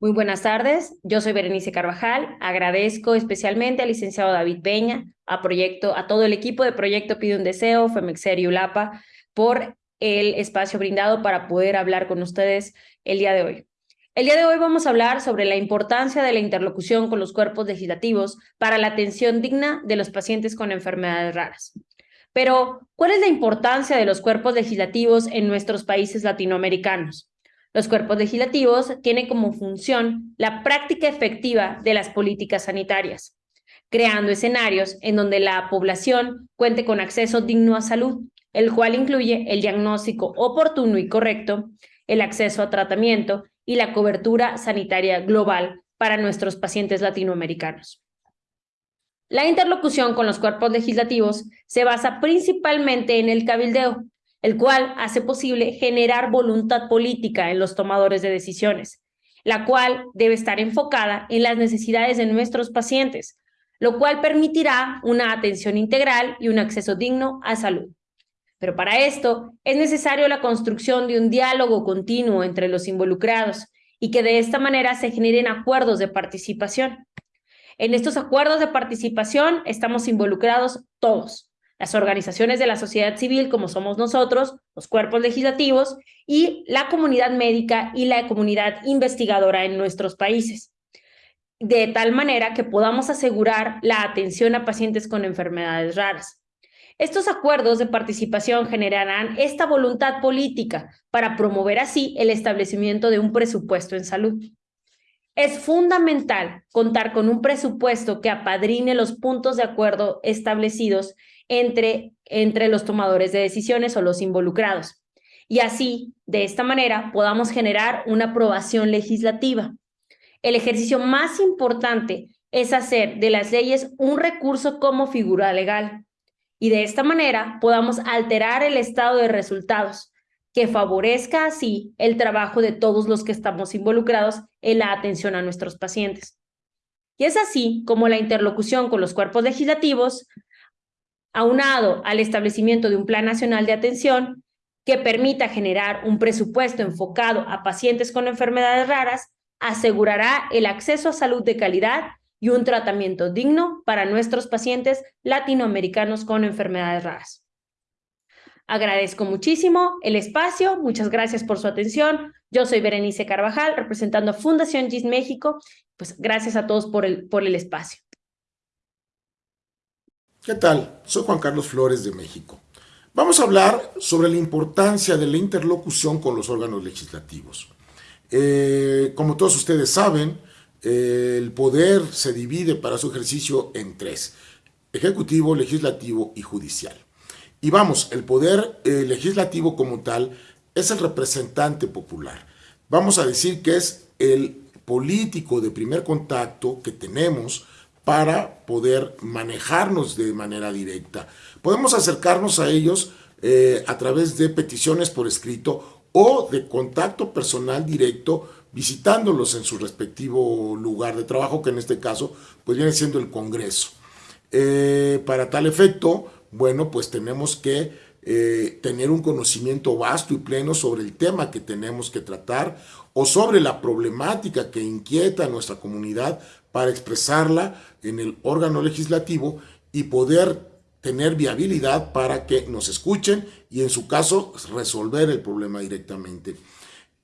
Muy buenas tardes, yo soy Berenice Carvajal. Agradezco especialmente al licenciado David Peña, a, proyecto, a todo el equipo de Proyecto Pide un Deseo, Femexer y ULAPA, por el espacio brindado para poder hablar con ustedes el día de hoy. El día de hoy vamos a hablar sobre la importancia de la interlocución con los cuerpos legislativos para la atención digna de los pacientes con enfermedades raras. Pero, ¿cuál es la importancia de los cuerpos legislativos en nuestros países latinoamericanos? Los cuerpos legislativos tienen como función la práctica efectiva de las políticas sanitarias, creando escenarios en donde la población cuente con acceso digno a salud, el cual incluye el diagnóstico oportuno y correcto, el acceso a tratamiento y la cobertura sanitaria global para nuestros pacientes latinoamericanos. La interlocución con los cuerpos legislativos se basa principalmente en el cabildeo, el cual hace posible generar voluntad política en los tomadores de decisiones, la cual debe estar enfocada en las necesidades de nuestros pacientes, lo cual permitirá una atención integral y un acceso digno a salud. Pero para esto es necesario la construcción de un diálogo continuo entre los involucrados y que de esta manera se generen acuerdos de participación. En estos acuerdos de participación estamos involucrados todos, las organizaciones de la sociedad civil, como somos nosotros, los cuerpos legislativos y la comunidad médica y la comunidad investigadora en nuestros países, de tal manera que podamos asegurar la atención a pacientes con enfermedades raras. Estos acuerdos de participación generarán esta voluntad política para promover así el establecimiento de un presupuesto en salud. Es fundamental contar con un presupuesto que apadrine los puntos de acuerdo establecidos entre, entre los tomadores de decisiones o los involucrados. Y así, de esta manera, podamos generar una aprobación legislativa. El ejercicio más importante es hacer de las leyes un recurso como figura legal. Y de esta manera podamos alterar el estado de resultados, que favorezca así el trabajo de todos los que estamos involucrados en la atención a nuestros pacientes. Y es así como la interlocución con los cuerpos legislativos aunado al establecimiento de un Plan Nacional de Atención que permita generar un presupuesto enfocado a pacientes con enfermedades raras, asegurará el acceso a salud de calidad y un tratamiento digno para nuestros pacientes latinoamericanos con enfermedades raras. Agradezco muchísimo el espacio, muchas gracias por su atención. Yo soy Berenice Carvajal, representando a Fundación GIS México. Pues gracias a todos por el, por el espacio. ¿Qué tal? Soy Juan Carlos Flores de México. Vamos a hablar sobre la importancia de la interlocución con los órganos legislativos. Eh, como todos ustedes saben, el poder se divide para su ejercicio en tres, ejecutivo, legislativo y judicial. Y vamos, el poder eh, legislativo como tal es el representante popular. Vamos a decir que es el político de primer contacto que tenemos para poder manejarnos de manera directa. Podemos acercarnos a ellos eh, a través de peticiones por escrito o de contacto personal directo visitándolos en su respectivo lugar de trabajo, que en este caso pues viene siendo el Congreso. Eh, para tal efecto, bueno, pues tenemos que eh, tener un conocimiento vasto y pleno sobre el tema que tenemos que tratar o sobre la problemática que inquieta a nuestra comunidad para expresarla en el órgano legislativo y poder tener viabilidad para que nos escuchen y en su caso resolver el problema directamente.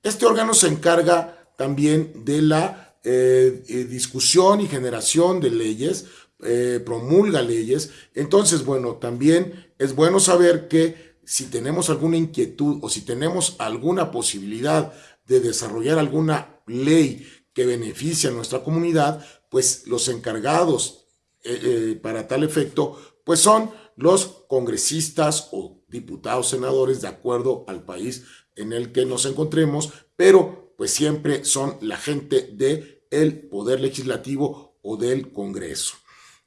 Este órgano se encarga también de la eh, eh, discusión y generación de leyes, eh, promulga leyes. Entonces, bueno, también es bueno saber que si tenemos alguna inquietud o si tenemos alguna posibilidad de desarrollar alguna ley que beneficia a nuestra comunidad, pues los encargados eh, eh, para tal efecto, pues son los congresistas o diputados, senadores, de acuerdo al país en el que nos encontremos, pero pues siempre son la gente del el poder legislativo o del Congreso.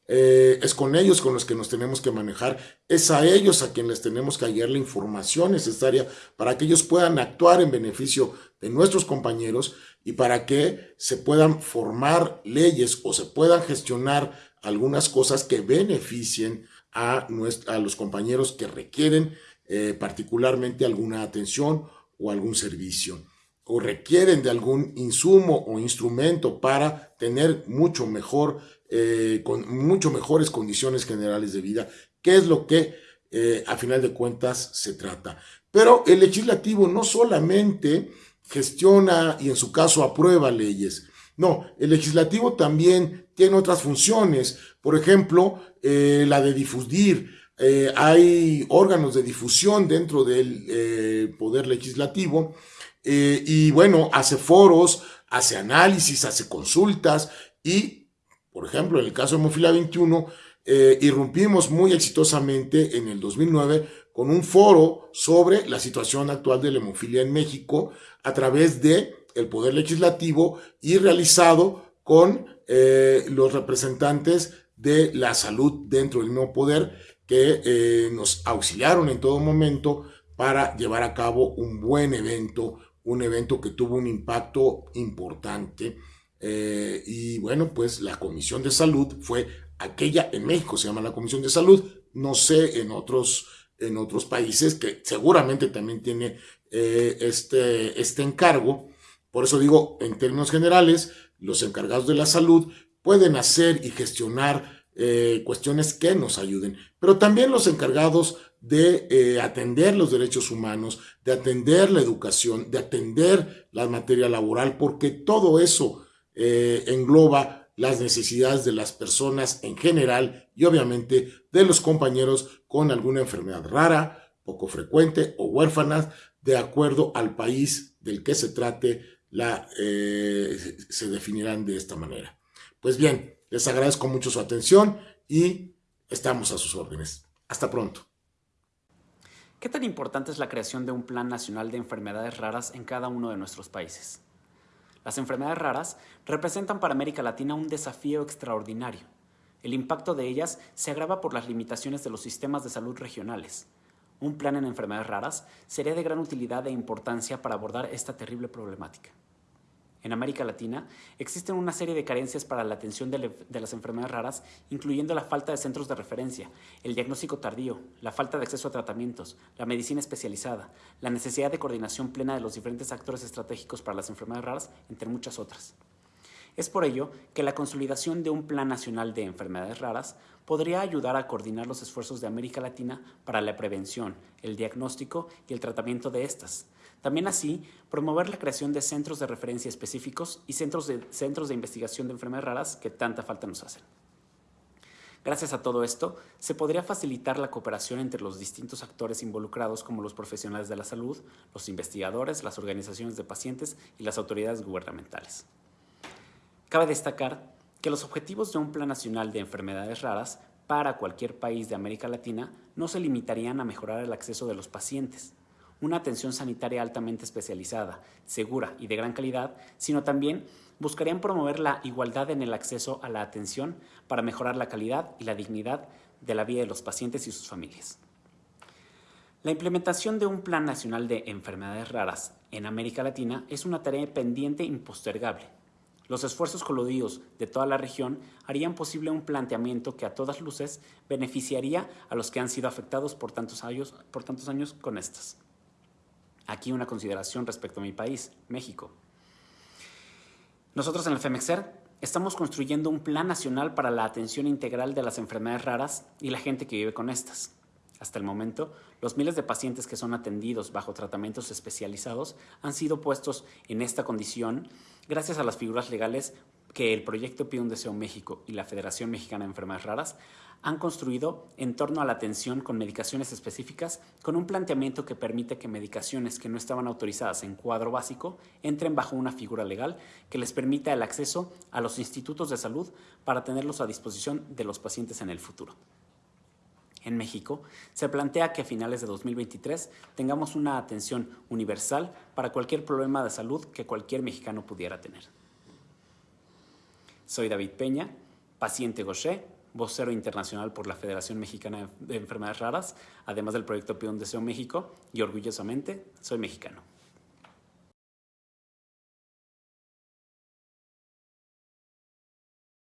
Eh, es con ellos con los que nos tenemos que manejar, es a ellos a quienes les tenemos que hallar la información necesaria para que ellos puedan actuar en beneficio de nuestros compañeros y para que se puedan formar leyes o se puedan gestionar algunas cosas que beneficien a, a los compañeros que requieren eh, particularmente alguna atención o algún servicio. O requieren de algún insumo o instrumento para tener mucho mejor, eh, con mucho mejores condiciones generales de vida, que es lo que eh, a final de cuentas se trata. Pero el legislativo no solamente gestiona y en su caso aprueba leyes, no, el legislativo también tiene otras funciones, por ejemplo, eh, la de difundir. hay órganos de difusión dentro del poder legislativo eh, y bueno, hace foros, hace análisis, hace consultas y, por ejemplo, en el caso de Hemofila 21, eh, irrumpimos muy exitosamente en el 2009 con un foro sobre la situación actual de la hemofilia en México a través de el Poder Legislativo y realizado con eh, los representantes de la salud dentro del nuevo poder que nos auxiliaron en todo momento para llevar a cabo un buen evento un evento que tuvo un impacto importante. Eh, y bueno, pues la Comisión de Salud fue aquella, en México se llama la Comisión de Salud, no sé en otros, en otros países que seguramente también tiene eh, este, este encargo. Por eso digo, en términos generales, los encargados de la salud pueden hacer y gestionar eh, cuestiones que nos ayuden, pero también los encargados de eh, atender los derechos humanos, de atender la educación, de atender la materia laboral, porque todo eso eh, engloba las necesidades de las personas en general y obviamente de los compañeros con alguna enfermedad rara, poco frecuente o huérfanas, de acuerdo al país del que se trate, se definirán de esta manera. Pues bien, les agradezco mucho su atención y estamos a sus órdenes. Hasta pronto. ¿Qué tan importante es la creación de un Plan Nacional de Enfermedades Raras en cada uno de nuestros países? Las enfermedades raras representan para América Latina un desafío extraordinario. El impacto de ellas se agrava por las limitaciones de los sistemas de salud regionales. Un plan en enfermedades raras sería de gran utilidad e importancia para abordar esta terrible problemática. En América Latina existen una serie de carencias para la atención de, las enfermedades raras, incluyendo la falta de centros de referencia, el diagnóstico tardío, la falta de acceso a tratamientos, la medicina especializada, la necesidad de coordinación plena de los diferentes actores estratégicos para las enfermedades raras, entre muchas otras. Es por ello que la consolidación de un Plan Nacional de Enfermedades Raras podría ayudar a coordinar los esfuerzos de América Latina para la prevención, el diagnóstico y el tratamiento de estas, también así, promover la creación de centros de referencia específicos y centros de, centros de investigación de enfermedades raras que tanta falta nos hacen. Gracias a todo esto, se podría facilitar la cooperación entre los distintos actores involucrados como los profesionales de la salud, los investigadores, las organizaciones de pacientes y las autoridades gubernamentales. Cabe destacar que los objetivos de un Plan Nacional de Enfermedades Raras para cualquier país de América Latina no se limitarían a mejorar el acceso de los pacientes, una atención sanitaria altamente especializada, segura y de gran calidad, sino también buscarían promover la igualdad en el acceso a la atención para mejorar la calidad y la dignidad de la vida de los pacientes y sus familias. La implementación de un Plan Nacional de Enfermedades Raras en América Latina es una tarea pendiente impostergable. Los esfuerzos coludidos de toda la región harían posible un planteamiento que a todas luces beneficiaría a los que han sido afectados por tantos años, por tantos años con estas. Aquí una consideración respecto a mi país, México. Nosotros en el FEMEXER estamos construyendo un plan nacional para la atención integral de las enfermedades raras y la gente que vive con estas. Hasta el momento, los miles de pacientes que son atendidos bajo tratamientos especializados han sido puestos en esta condición gracias a las figuras legales que el proyecto Pide un Deseo México y la Federación Mexicana de Enfermedades Raras han construido en torno a la atención con medicaciones específicas con un planteamiento que permite que medicaciones que no estaban autorizadas en cuadro básico entren bajo una figura legal que les permita el acceso a los institutos de salud para tenerlos a disposición de los pacientes en el futuro. En México, se plantea que a finales de 2023 tengamos una atención universal para cualquier problema de salud que cualquier mexicano pudiera tener. Soy David Peña, paciente Gaucher vocero internacional por la Federación Mexicana de Enfermedades Raras, además del proyecto Pido Deseo México, y orgullosamente soy mexicano.